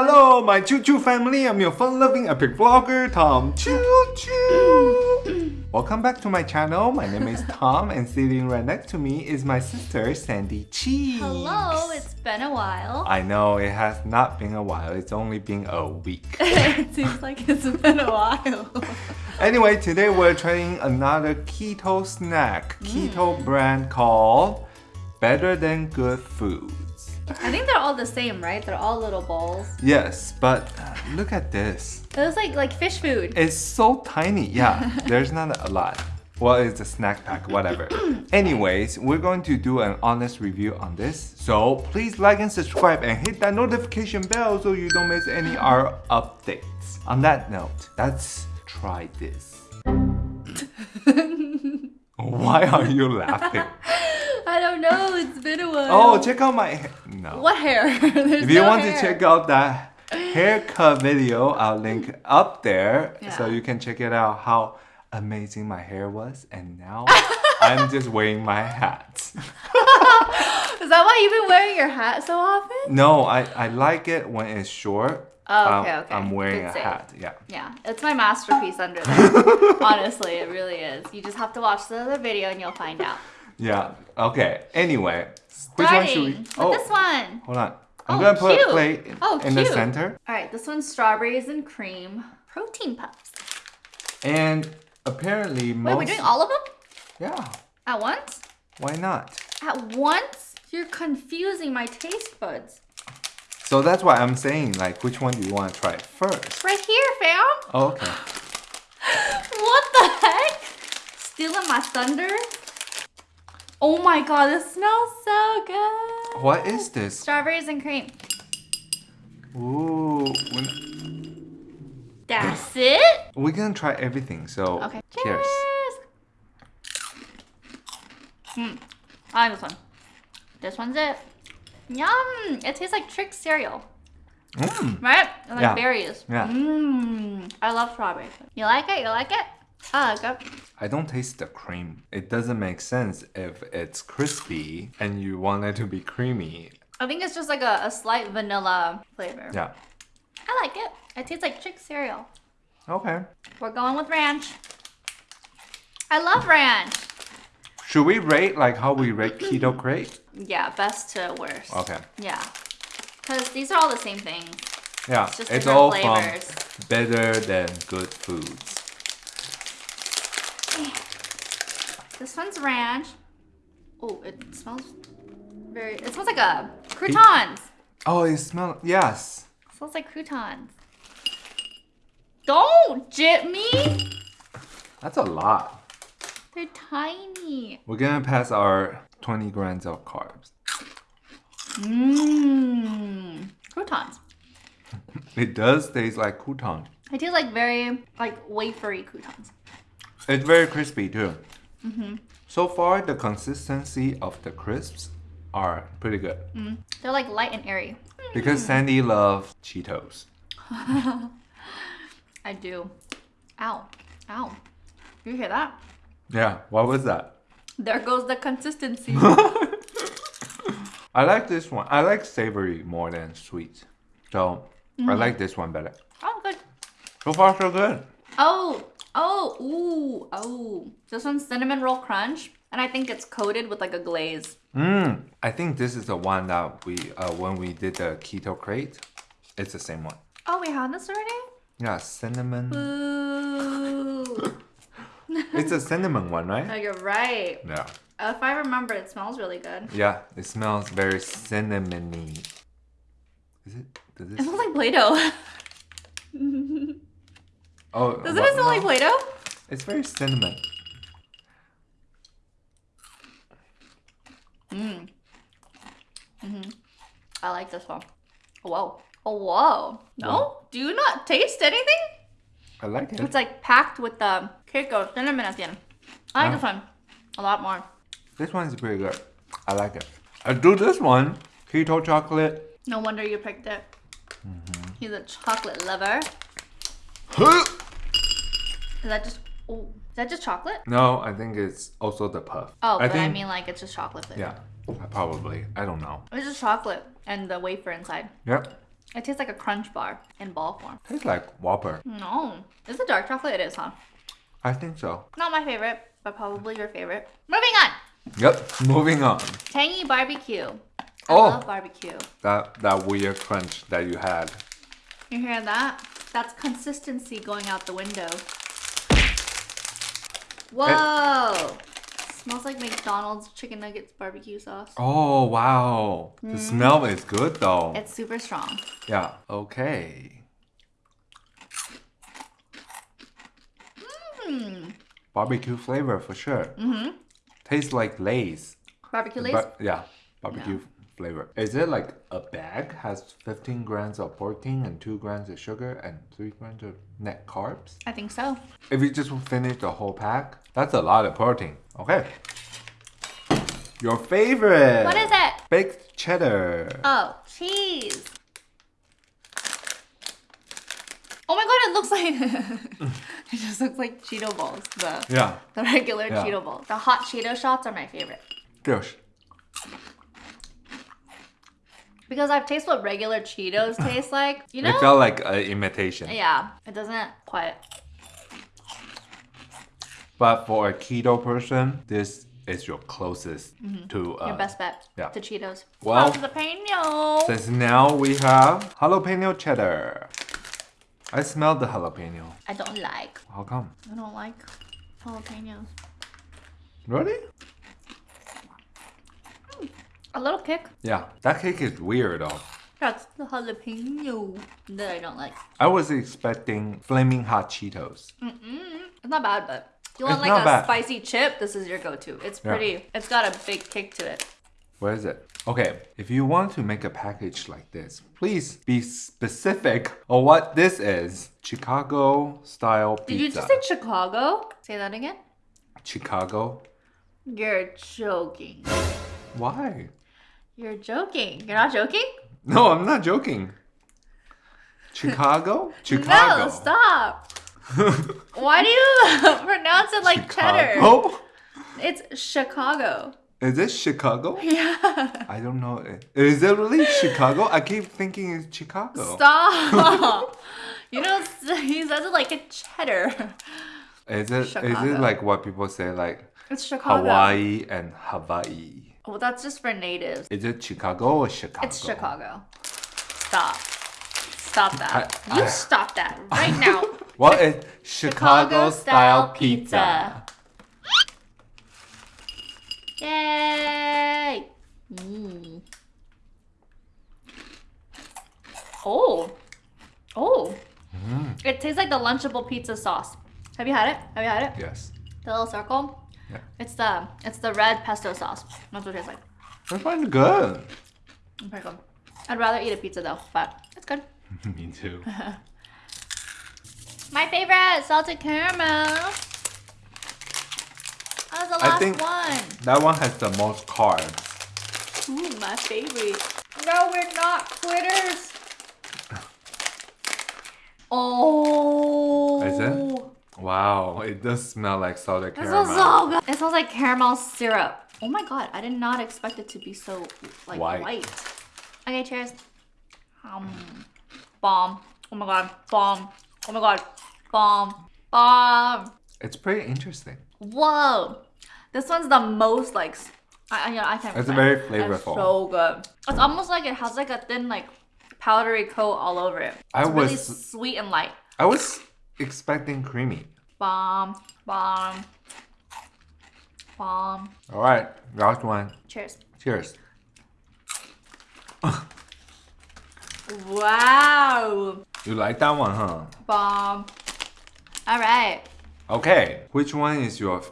Hello, my Choo Choo family. I'm your fun-loving epic vlogger, Tom Choo Choo. Welcome back to my channel. My name is Tom, and sitting right next to me is my sister, Sandy Cheeks. Hello, it's been a while. I know it has not been a while. It's only been a week. it seems like it's been a while. anyway, today we're trying another keto snack, hmm. keto brand called Better Than Good Foods. I think they're all the same, right? They're all little balls. Yes, but uh, look at this. It looks like like fish food. It's so tiny. Yeah, there's not a lot. Well, it's a snack pack, whatever. Anyways, we're going to do an honest review on this. So please like and subscribe and hit that notification bell so you don't miss any our updates. On that note, let's try this. Why are you laughing? I don't know. It's been a while. Oh, check out my. No. What hair? If you no want hair. to check out that haircut video, I'll link up there so you can check it out how amazing my hair was. And now I'm just wearing my hat. Is that why you've been wearing your hat so often? No, I, I like it when it's short. Oh, okay, Um, okay. I'm wearing Good a save. hat. Yeah. Yeah, it's my masterpiece under there. Honestly, it really is. You just have to watch the other video and you'll find out. Yeah. Okay. Anyway, which one should we? Starting with this oh, one. Hold on. I'm Oh, gonna put cute. a plate Oh, in the center. All right, this one's strawberries and cream protein puffs. And apparently most. Wait, we're doing all of them Yeah. at once? Why not? At once? You're confusing my taste buds. So that's why I'm saying like, which one do you want to try first? Right here, fam. Oh, okay. What the heck? Stealing my thunder? Oh my god, this smells so good. What is this? Strawberries and cream. Ooh, That's it? we're gonna try everything. So Okay. cheers. Hmm. I like this one. This one's it. Yum! It tastes like Trix cereal, Mm. right? And like Yeah. berries. Yeah. Mmm. I love strawberries. You like it? You like it? Ah, I like. I don't taste the cream. It doesn't make sense if it's crispy and you want it to be creamy. I think it's just like a, a slight vanilla flavor. Yeah. I like it. It tastes like chick cereal. Okay. We're going with ranch. I love ranch. Should we rate like how we rate Keto Krate? Yeah, best to worst. Okay. Yeah. Because these are all the same thing. Yeah. It's just it's all flavors. from better than good foods. This one's ranch. Oh, it smells very. It smells like a croutons. Oh, it smells. Yes. It smells like croutons. Don't jip me. That's a lot. They're tiny. We're gonna pass our 20 grams of carbs. Mmm. Croutons. It does taste like croutons. It tastes like very like wafery croutons. It's very crispy too. Mm-hmm. So far, the consistency of the crisps are pretty good. They're like light and airy. Because Sandy loves Cheetos. I do. Ow. Ow. You hear that? Yeah, what was that? There goes the consistency. I like this one. I like savory more than sweet. So I Mm-hmm. like this one better. oh, good. So far, so good. Oh, oh, ooh, oh. This one's cinnamon roll crunch, and I think it's coated with like a glaze. Mmm. I think this is the one that we, uh, when we did the Keto Krate, it's the same one. Oh, we had this already? Yeah, cinnamon. Ooh. It's a cinnamon one, no, right? you're right. Yeah. If I remember, it smells really good. Yeah, it smells very cinnamony. Is it? Does It it? smells like Play-Doh. Oh, Doesn't it smell like. Play-Doh? It's very cinnamon. Mmm. Mm-hmm. I like this one. Whoa. Oh, whoa. No? Whoa. Do you not taste anything? I like it. It's like packed with the cake of cinnamon at the end. I like Oh. this one a lot more. This one is pretty good. I like it. I do this one. Keto chocolate. No wonder you picked it. Mm-hmm. He's a chocolate lover. Is that just oh, is that just chocolate? no, I think it's also the puff. Oh, but I mean like it's just chocolate. Yeah, probably. I don't know. It's just chocolate and the wafer inside. Yep. It tastes like a crunch bar in ball form. Tastes like Whopper. No. Is it dark chocolate? It is, huh? I think so. Not my favorite, but probably your favorite. Moving on. Yep. Moving on. Tangy barbecue. I Oh. love barbecue. That that weird crunch that you had. You hear that? That's consistency going out the window. Whoa! Smells like McDonald's chicken nuggets barbecue sauce. Oh wow. The smell is good though. It's super strong. yeah. Okay. Hmm. Barbecue flavor for sure. Mm-hmm. Tastes like Lay's. Barbecue Lay's? But yeah, barbecue flavor. Is it like a bag has 15 grams of protein and 2 grams of sugar and 3 grams of net carbs? I think so. If you just finish the whole pack, that's a lot of protein. Okay. Your favorite. What is it? Baked cheddar. Oh, cheese. Oh my god, it looks like it just looks like Cheeto balls. The Yeah. the regular Yeah. Cheeto balls. The hot Cheeto shots are my favorite. Yes. Because I've tasted what regular Cheetos taste like. You know? It felt like an imitation. yeah, it doesn't quite. But for a keto person, this is your closest to uh, Your best bet yeah. to Cheetos. Well- jalapeno. Since now we have jalapeno cheddar. I smell the jalapeno. I don't like. How come? I don't like jalapenos. Really? A little kick. Yeah, that cake is weird though. That's the jalapeno that I don't like. I was expecting flaming hot Cheetos. Mm-mm. It's not bad, but if you want It's like a bad. spicy chip, this is your go-to. It's Yeah. pretty. It's got a big kick to it. Where is it? Okay, if you want to make a package like this, please be specific on what this is. Chicago style pizza. Did you just say Chicago? Say that again. Chicago? You're joking. Why? You're joking. You're not joking? No, I'm not joking. Chicago? Chicago. No, stop. Why do you pronounce it like cheddar? Chicago? It's Chicago. Is it Chicago? Yeah. I don't know. Is it really Chicago? I keep thinking it's Chicago. Stop. you know, he says it like a cheddar. Is it is it like what people say like It's Chicago. Hawaii and Hawaii? Well, that's just for natives. Is it Chicago or Chicago? It's Chicago. Stop. Stop that. I- you I- stop that right now. What is Chicago style pizza? Yay! Mm. Oh. Oh. Mm. It tastes like the Lunchable pizza sauce. Have you had it? Have you had it? Yes. The little circle? Yeah. It's the it's the red pesto sauce. That's what it tastes like. I find it good. It's pretty good. I'd rather eat a pizza though, but it's good. Me too. My favorite salted caramel. That was the I last think- one. That one has the most carbs. Ooh, my favorite. No, we're not quitters. Oh. Is it? Wow, it does smell like salted It caramel. smells so good. It smells like caramel syrup. Oh my god, I did not expect it to be so like White. white. Okay, cheers. Um, bomb. Oh my god, bomb. Oh my god, bomb, bomb. It's pretty interesting. Whoa, this one's the most like. I, I, I can't. It's very It's flavorful. so good. It's almost like it has like a thin like powdery coat all over it. I It's really was- sweet and light. I was expecting creamy. Bomb, bomb, bomb. All right, last one. Cheers. Cheers. Wow. You like that one, huh? Bomb. All right. Okay, which one is your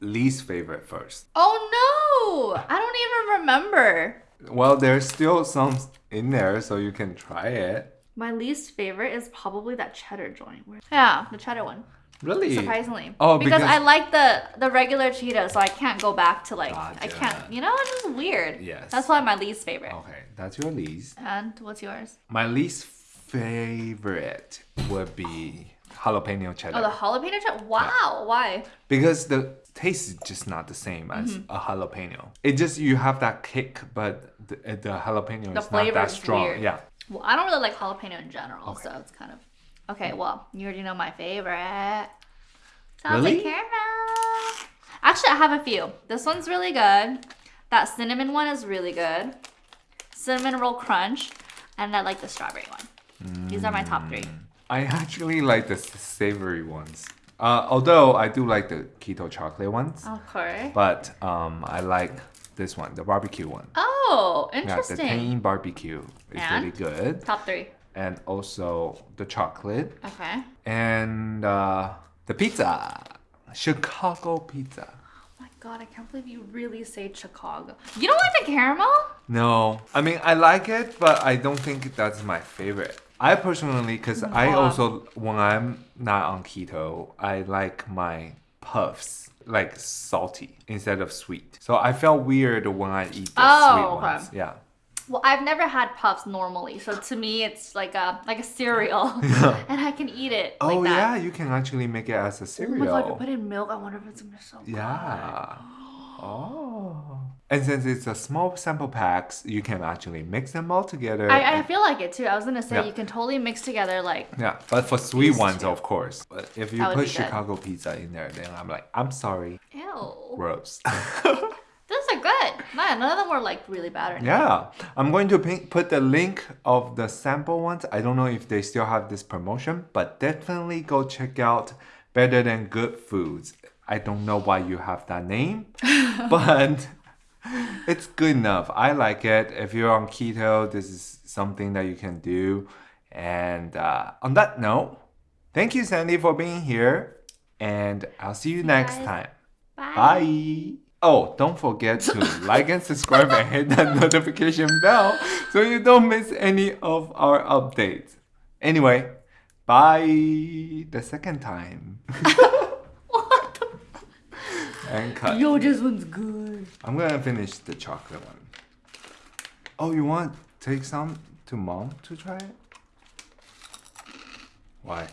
least favorite first? Oh no! I don't even remember. Well, there's still some in there, so you can try it. My least favorite is probably that cheddar joint. Where- Yeah, the cheddar one. Really? Surprisingly. Oh, because, because- I like the the regular Cheetos, so I can't go back to like I can't. You know, it's just weird. Yes. That's why my least favorite. Okay, that's your least. And what's yours? My least favorite would be jalapeno cheddar. Oh, the jalapeno cheddar. Wow. Why? because the taste is just not the same as Mm-hmm. a jalapeno. It just you have that kick, but the, the jalapeno The is not that strong. weird. Yeah. Well, I don't really like jalapeno in general, Okay. so it's kind of okay. Well, you already know my favorite. Really? Salted caramel. Actually, I have a few. This one's really good. That cinnamon one is really good. Cinnamon roll crunch, and I like the strawberry one. These are my top three. I actually like the savory ones. Uh, although I do like the keto chocolate ones, Of course. but um, I like this one, the barbecue one. Oh, Yeah, the interesting. Tang barbecue is And? really good, Top three. and also the chocolate Okay. and uh, the pizza, Chicago pizza. Oh my god, I can't believe you really say Chicago. You don't like the caramel? No, I mean I like it, but I don't think that's my favorite. I personally, because I also when I'm not on keto, I like my puffs like salty instead of sweet. So I felt weird when I eat the Oh, sweet okay. ones. Yeah. Well, I've never had puffs normally, so to me it's like a like a cereal, and I can eat it oh, like oh that. yeah, you can actually make it as a cereal. Oh my god, you put in milk. I wonder if it's gonna be so good. Oh. And since it's a small sample packs, you can actually mix them all together. I, I feel like it too. I was gonna say Yeah. you can totally mix together like yeah, but for sweet ones, two. of course. But if you put be good. Chicago pizza in there, then I'm like, I'm sorry, ew. gross. Those are good. Man, none of them were like really bad or anything. yeah, I'm going to put the link of the sample ones. I don't know if they still have this promotion, but definitely go check out Better Than Good Foods. I don't know why you have that name, but it's good enough. I like it. If you're on keto, this is something that you can do. And uh, on that note, thank you, Sandy, for being here. And I'll see you next guys. time. Bye. Bye. Oh, don't forget to like and subscribe and hit that notification bell so you don't miss any of our updates. Anyway, bye the second time. What? and cut. Yo, this one's good. I'm gonna finish the chocolate one. Oh, you want take some to mom to try it? Why?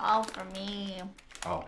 All for me. Oh.